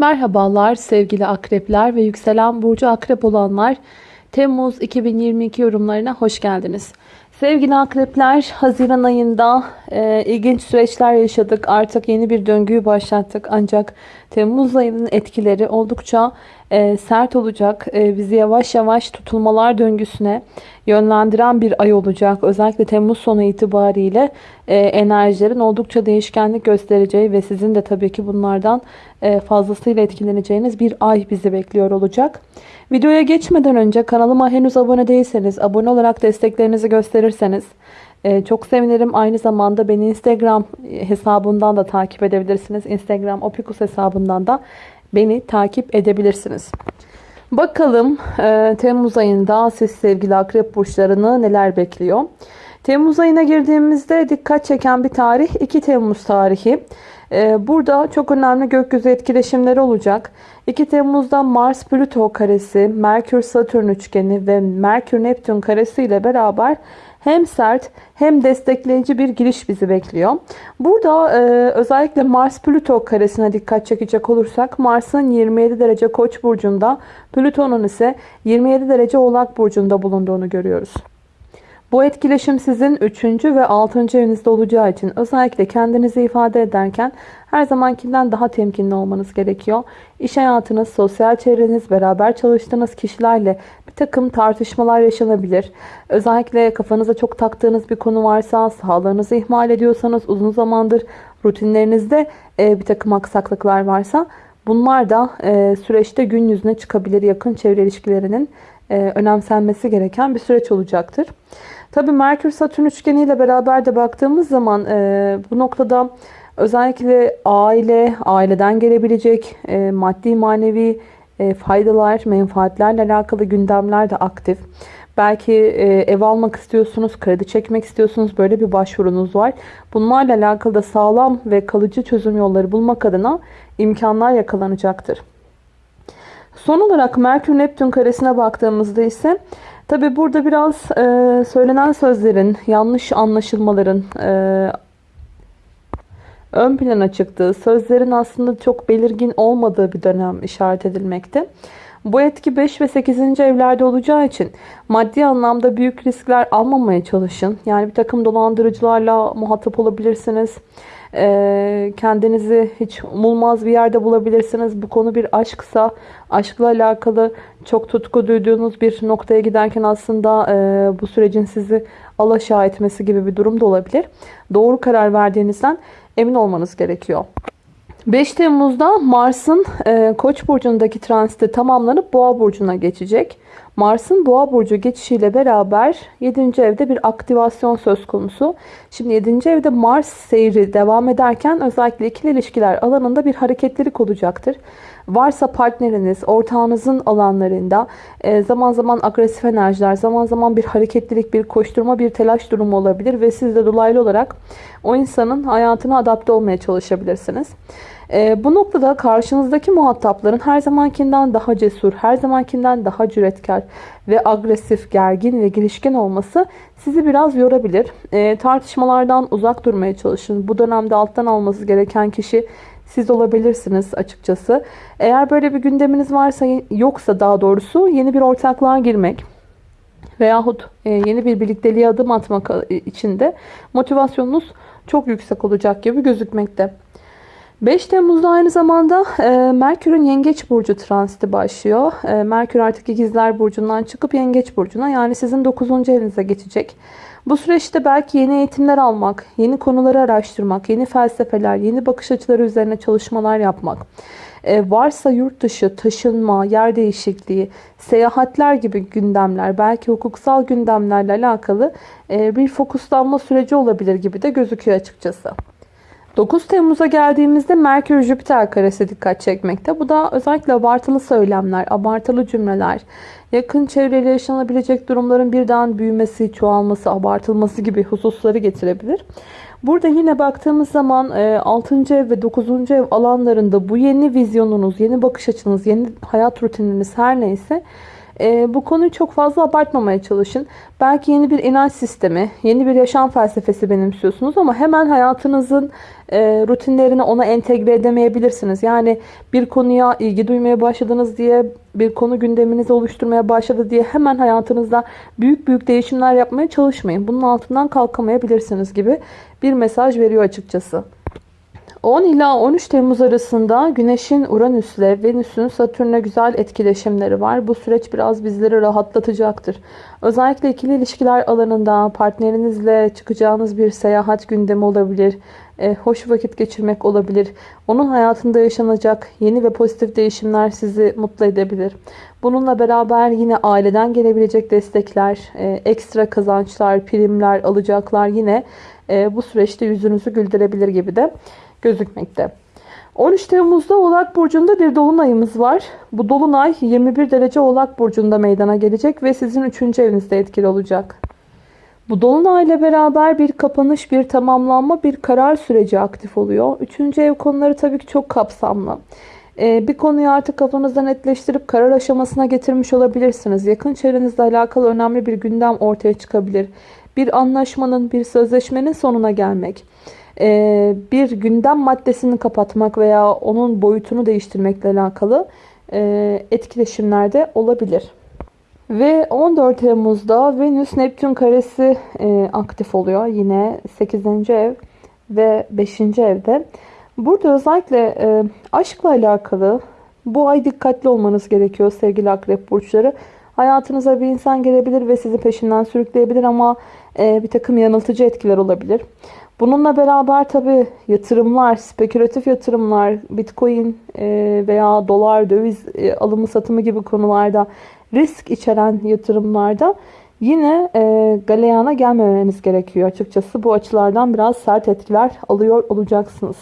Merhabalar sevgili akrepler ve yükselen burcu akrep olanlar. Temmuz 2022 yorumlarına hoş geldiniz. Sevgili akrepler Haziran ayında e, ilginç süreçler yaşadık. Artık yeni bir döngüyü başlattık. Ancak Temmuz ayının etkileri oldukça e, sert olacak. E, bizi yavaş yavaş tutulmalar döngüsüne yönlendiren bir ay olacak. Özellikle Temmuz sonu itibariyle e, enerjilerin oldukça değişkenlik göstereceği ve sizin de tabii ki bunlardan e, fazlasıyla etkileneceğiniz bir ay bizi bekliyor olacak. Videoya geçmeden önce kanalıma henüz abone değilseniz abone olarak desteklerinizi gösterirseniz e, çok sevinirim. Aynı zamanda beni Instagram hesabından da takip edebilirsiniz. Instagram Opikus hesabından da beni takip edebilirsiniz. Bakalım e, Temmuz ayında siz sevgili akrep burçlarını neler bekliyor? Temmuz ayına girdiğimizde dikkat çeken bir tarih 2 Temmuz tarihi. E, burada çok önemli gökyüzü etkileşimleri olacak. 2 Temmuz'da Mars-Plüto karesi, Merkür-Satürn üçgeni ve Merkür-Neptün karesi ile beraber hem sert hem destekleyici bir giriş bizi bekliyor. Burada e, özellikle Mars-Plüto karesine dikkat çekecek olursak Mars'ın 27 derece Koç burcunda, Plüton'un ise 27 derece Oğlak burcunda bulunduğunu görüyoruz. Bu etkileşim sizin 3. ve 6. evinizde olacağı için özellikle kendinizi ifade ederken her zamankinden daha temkinli olmanız gerekiyor. İş hayatınız, sosyal çevreniz, beraber çalıştığınız kişilerle bir takım tartışmalar yaşanabilir. Özellikle kafanıza çok taktığınız bir konu varsa, sağlığınızı ihmal ediyorsanız, uzun zamandır rutinlerinizde e, bir takım aksaklıklar varsa bunlar da e, süreçte gün yüzüne çıkabilir. Yakın çevre ilişkilerinin e, önemsenmesi gereken bir süreç olacaktır. Tabii Merkür-Satürn üçgeniyle beraber de baktığımız zaman bu noktada Özellikle aile, aileden gelebilecek e, maddi manevi e, faydalar, menfaatlerle alakalı gündemler de aktif. Belki e, ev almak istiyorsunuz, kredi çekmek istiyorsunuz. Böyle bir başvurunuz var. Bunlarla alakalı da sağlam ve kalıcı çözüm yolları bulmak adına imkanlar yakalanacaktır. Son olarak Merkür-Neptün karesine baktığımızda ise tabi burada biraz e, söylenen sözlerin, yanlış anlaşılmaların, e, ön plana çıktığı, sözlerin aslında çok belirgin olmadığı bir dönem işaret edilmekte. Bu etki 5 ve 8. evlerde olacağı için maddi anlamda büyük riskler almamaya çalışın. Yani bir takım dolandırıcılarla muhatap olabilirsiniz. Ee, kendinizi hiç umulmaz bir yerde bulabilirsiniz. Bu konu bir aşksa aşkla alakalı çok tutku duyduğunuz bir noktaya giderken aslında e, bu sürecin sizi alaşağı etmesi gibi bir durum da olabilir. Doğru karar verdiğinizden emin olmanız gerekiyor. 5 Temmuz'da Mars'ın e, Koç burcundaki transiti tamamlanıp Boğa burcuna geçecek. Mars'ın Boğa burcu geçişiyle beraber 7. evde bir aktivasyon söz konusu. Şimdi 7. evde Mars seyri devam ederken özellikle ikili ilişkiler alanında bir hareketlilik olacaktır. Varsa partneriniz, ortağınızın alanlarında e, zaman zaman agresif enerjiler, zaman zaman bir hareketlilik, bir koşturma, bir telaş durumu olabilir ve siz de dolaylı olarak o insanın hayatına adapte olmaya çalışabilirsiniz. E, bu noktada karşınızdaki muhatapların her zamankinden daha cesur, her zamankinden daha cüretkar ve agresif, gergin ve girişken olması sizi biraz yorabilir. E, tartışmalardan uzak durmaya çalışın. Bu dönemde alttan alması gereken kişi siz olabilirsiniz açıkçası. Eğer böyle bir gündeminiz varsa yoksa daha doğrusu yeni bir ortaklığa girmek veyahut e, yeni bir birlikteliğe adım atmak için de motivasyonunuz çok yüksek olacak gibi gözükmekte. 5 Temmuz'da aynı zamanda e, Merkür'ün Yengeç Burcu transiti başlıyor. E, Merkür artık ikizler Burcu'ndan çıkıp Yengeç Burcu'na yani sizin 9. evinize geçecek. Bu süreçte belki yeni eğitimler almak, yeni konuları araştırmak, yeni felsefeler, yeni bakış açıları üzerine çalışmalar yapmak, e, varsa yurt dışı, taşınma, yer değişikliği, seyahatler gibi gündemler, belki hukuksal gündemlerle alakalı e, bir fokuslanma süreci olabilir gibi de gözüküyor açıkçası. 9 Temmuz'a geldiğimizde Merkür Jüpiter karesi dikkat çekmekte. Bu da özellikle abartılı söylemler, abartılı cümleler, yakın çevreyle yaşanabilecek durumların birden büyümesi, çoğalması, abartılması gibi hususları getirebilir. Burada yine baktığımız zaman 6. E, ev ve 9. ev alanlarında bu yeni vizyonunuz, yeni bakış açınız, yeni hayat rutininiz her neyse e, bu konuyu çok fazla abartmamaya çalışın. Belki yeni bir inanç sistemi, yeni bir yaşam felsefesi benimsiyorsunuz ama hemen hayatınızın e, rutinlerini ona entegre edemeyebilirsiniz. Yani bir konuya ilgi duymaya başladınız diye, bir konu gündeminizi oluşturmaya başladı diye hemen hayatınızda büyük büyük değişimler yapmaya çalışmayın. Bunun altından kalkamayabilirsiniz gibi bir mesaj veriyor açıkçası. 10 ila 13 Temmuz arasında Güneş'in Uranüs'le Venüs'ün Satürn'e güzel etkileşimleri var. Bu süreç biraz bizleri rahatlatacaktır. Özellikle ikili ilişkiler alanında partnerinizle çıkacağınız bir seyahat gündemi olabilir. E, hoş vakit geçirmek olabilir. Onun hayatında yaşanacak yeni ve pozitif değişimler sizi mutlu edebilir. Bununla beraber yine aileden gelebilecek destekler, e, ekstra kazançlar, primler, alacaklar yine e, bu süreçte yüzünüzü güldürebilir gibi de gözükmekte. 13 Temmuz'da Oğlak Burcu'nda bir dolunayımız var. Bu dolunay 21 derece Oğlak Burcu'nda meydana gelecek ve sizin 3. evinizde etkili olacak. Bu dolunay ile beraber bir kapanış, bir tamamlanma, bir karar süreci aktif oluyor. 3. ev konuları tabii ki çok kapsamlı. Ee, bir konuyu artık kafanızda netleştirip karar aşamasına getirmiş olabilirsiniz. Yakın çevrenizle alakalı önemli bir gündem ortaya çıkabilir. Bir anlaşmanın, bir sözleşmenin sonuna gelmek. Ee, bir gündem maddesini kapatmak veya onun boyutunu değiştirmekle alakalı e, etkileşimlerde olabilir. Ve 14 Temmuz'da Venüs Neptün karesi e, aktif oluyor. Yine 8. ev ve 5. evde. Burada özellikle e, aşkla alakalı bu ay dikkatli olmanız gerekiyor sevgili akrep burçları. Hayatınıza bir insan gelebilir ve sizi peşinden sürükleyebilir ama bir takım yanıltıcı etkiler olabilir. Bununla beraber tabi yatırımlar, spekülatif yatırımlar, bitcoin e, veya dolar, döviz e, alımı satımı gibi konularda risk içeren yatırımlarda yine e, galeyana gelmemeniz gerekiyor açıkçası. Bu açılardan biraz sert etkiler alıyor olacaksınız.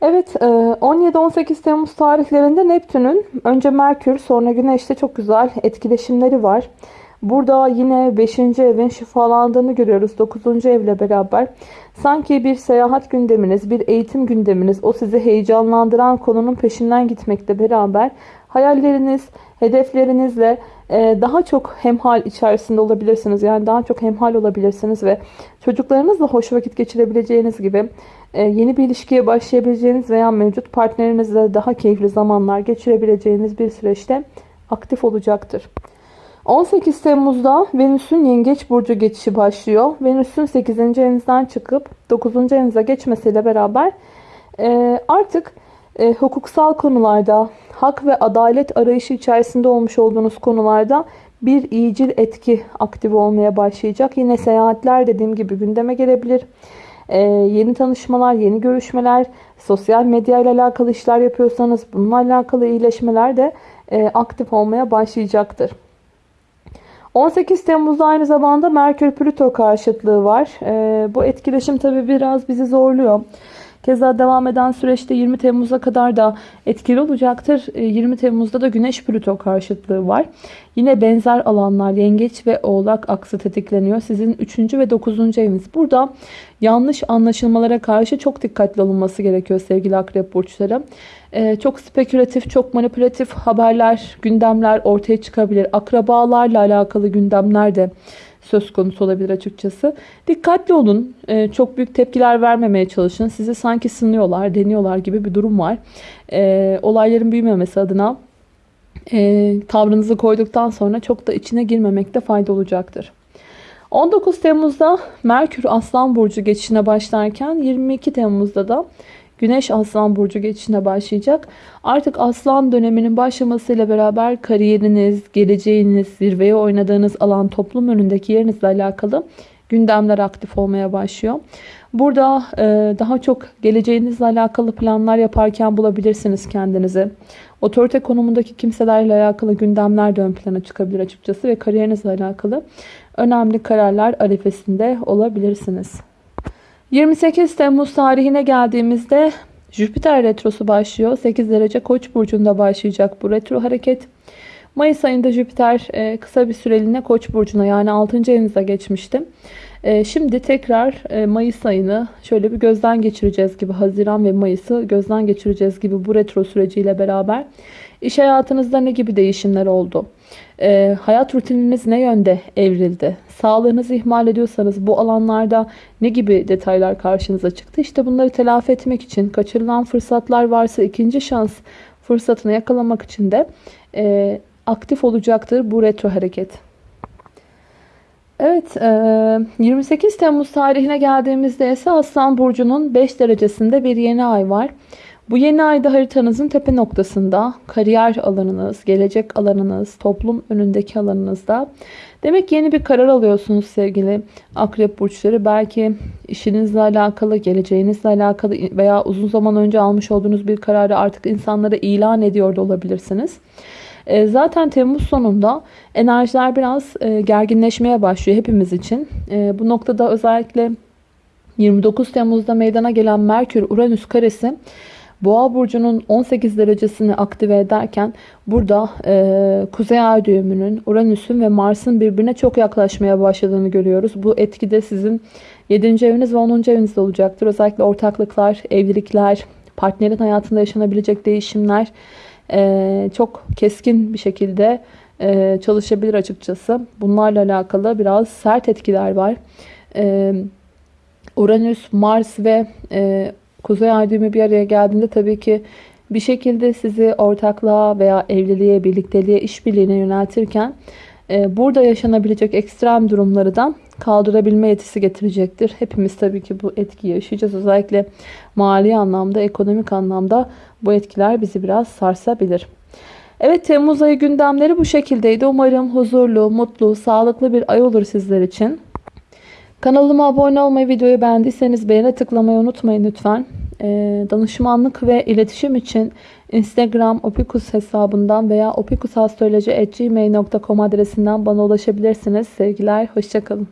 Evet 17-18 Temmuz tarihlerinde Neptün'ün önce Merkür sonra Güneş'te çok güzel etkileşimleri var. Burada yine 5. evin şifalandığını görüyoruz 9. evle beraber. Sanki bir seyahat gündeminiz, bir eğitim gündeminiz, o sizi heyecanlandıran konunun peşinden gitmekle beraber hayalleriniz, hedeflerinizle e, daha çok hemhal içerisinde olabilirsiniz. Yani daha çok hemhal olabilirsiniz ve çocuklarınızla hoş vakit geçirebileceğiniz gibi e, yeni bir ilişkiye başlayabileceğiniz veya mevcut partnerinizle daha keyifli zamanlar geçirebileceğiniz bir süreçte aktif olacaktır. 18 Temmuz'da Venüs'ün Yengeç Burcu geçişi başlıyor. Venüs'ün 8. evinizden çıkıp 9. evinize geçmesiyle beraber e, artık e, hukuksal konularda, hak ve adalet arayışı içerisinde olmuş olduğunuz konularda bir iyicil etki aktif olmaya başlayacak. Yine seyahatler dediğim gibi gündeme gelebilir. Ee, yeni tanışmalar, yeni görüşmeler, sosyal medya ile alakalı işler yapıyorsanız bununla alakalı iyileşmeler de e, aktif olmaya başlayacaktır. 18 Temmuz'da aynı zamanda Merkür-Plüto karşıtlığı var. E, bu etkileşim tabi biraz bizi zorluyor. Keza devam eden süreçte 20 Temmuz'a kadar da etkili olacaktır. 20 Temmuz'da da Güneş Plüto karşıtlığı var. Yine benzer alanlar Yengeç ve Oğlak aksı tetikleniyor. Sizin 3. ve 9. eviniz. Burada yanlış anlaşılmalara karşı çok dikkatli olunması gerekiyor sevgili akrep burçları. Ee, çok spekülatif, çok manipülatif haberler, gündemler ortaya çıkabilir. Akrabalarla alakalı gündemler de söz konusu olabilir açıkçası. Dikkatli olun. Ee, çok büyük tepkiler vermemeye çalışın. Sizi sanki sınıyorlar, deniyorlar gibi bir durum var. Ee, olayların büyümemesi adına e, tavrınızı koyduktan sonra çok da içine girmemekte fayda olacaktır. 19 Temmuz'da Merkür Aslan Burcu geçişine başlarken 22 Temmuz'da da Güneş Aslan Burcu geçişine başlayacak. Artık Aslan döneminin başlamasıyla beraber kariyeriniz, geleceğiniz, zirveye oynadığınız alan toplum önündeki yerinizle alakalı gündemler aktif olmaya başlıyor. Burada e, daha çok geleceğinizle alakalı planlar yaparken bulabilirsiniz kendinizi. Otorite konumundaki kimselerle alakalı gündemler de ön plana çıkabilir açıkçası ve kariyerinizle alakalı önemli kararlar arifesinde olabilirsiniz. 28 Temmuz tarihine geldiğimizde Jüpiter retrosu başlıyor. 8 derece Koç burcunda başlayacak bu retro hareket. Mayıs ayında Jüpiter e, kısa bir süreliğine Koç burcuna yani 6. evinize geçmişti. E, şimdi tekrar e, Mayıs ayını şöyle bir gözden geçireceğiz gibi. Haziran ve Mayıs'ı gözden geçireceğiz gibi bu retro süreciyle beraber. İş hayatınızda ne gibi değişimler oldu? E, hayat rutininiz ne yönde evrildi? Sağlığınızı ihmal ediyorsanız bu alanlarda ne gibi detaylar karşınıza çıktı? İşte bunları telafi etmek için kaçırılan fırsatlar varsa ikinci şans fırsatını yakalamak için de e, aktif olacaktır bu retro hareket. Evet, 28 Temmuz tarihine geldiğimizde ise Aslan Burcu'nun 5 derecesinde bir yeni ay var. Bu yeni ayda haritanızın tepe noktasında kariyer alanınız, gelecek alanınız, toplum önündeki alanınızda. Demek yeni bir karar alıyorsunuz sevgili akrep burçları. Belki işinizle alakalı, geleceğinizle alakalı veya uzun zaman önce almış olduğunuz bir kararı artık insanlara ilan ediyor da olabilirsiniz. E, zaten Temmuz sonunda enerjiler biraz e, gerginleşmeye başlıyor hepimiz için. E, bu noktada özellikle 29 Temmuz'da meydana gelen Merkür-Uranüs karesi Boğa burcunun 18 derecesini aktive ederken burada e, Kuzey Ay düğümünün, Uranüs'ün ve Mars'ın birbirine çok yaklaşmaya başladığını görüyoruz. Bu etki de sizin 7. eviniz ve 10. evinizde olacaktır. Özellikle ortaklıklar, evlilikler, partnerin hayatında yaşanabilecek değişimler e, çok keskin bir şekilde e, çalışabilir açıkçası. Bunlarla alakalı biraz sert etkiler var. E, Uranüs, Mars ve e, Kuzey Ay bir araya geldiğinde tabii ki bir şekilde sizi ortaklığa veya evliliğe, birlikteliğe, işbirliğine yöneltirken e, burada yaşanabilecek ekstrem durumları da kaldırabilme yetisi getirecektir. Hepimiz tabii ki bu etkiyi yaşayacağız. Özellikle mali anlamda, ekonomik anlamda bu etkiler bizi biraz sarsabilir. Evet Temmuz ayı gündemleri bu şekildeydi. Umarım huzurlu, mutlu, sağlıklı bir ay olur sizler için. Kanalıma abone olmayı, videoyu beğendiyseniz beğene tıklamayı unutmayın lütfen. Ee, danışmanlık ve iletişim için Instagram opikus hesabından veya opikusastroloji.gmail.com adresinden bana ulaşabilirsiniz. Sevgiler, hoşçakalın.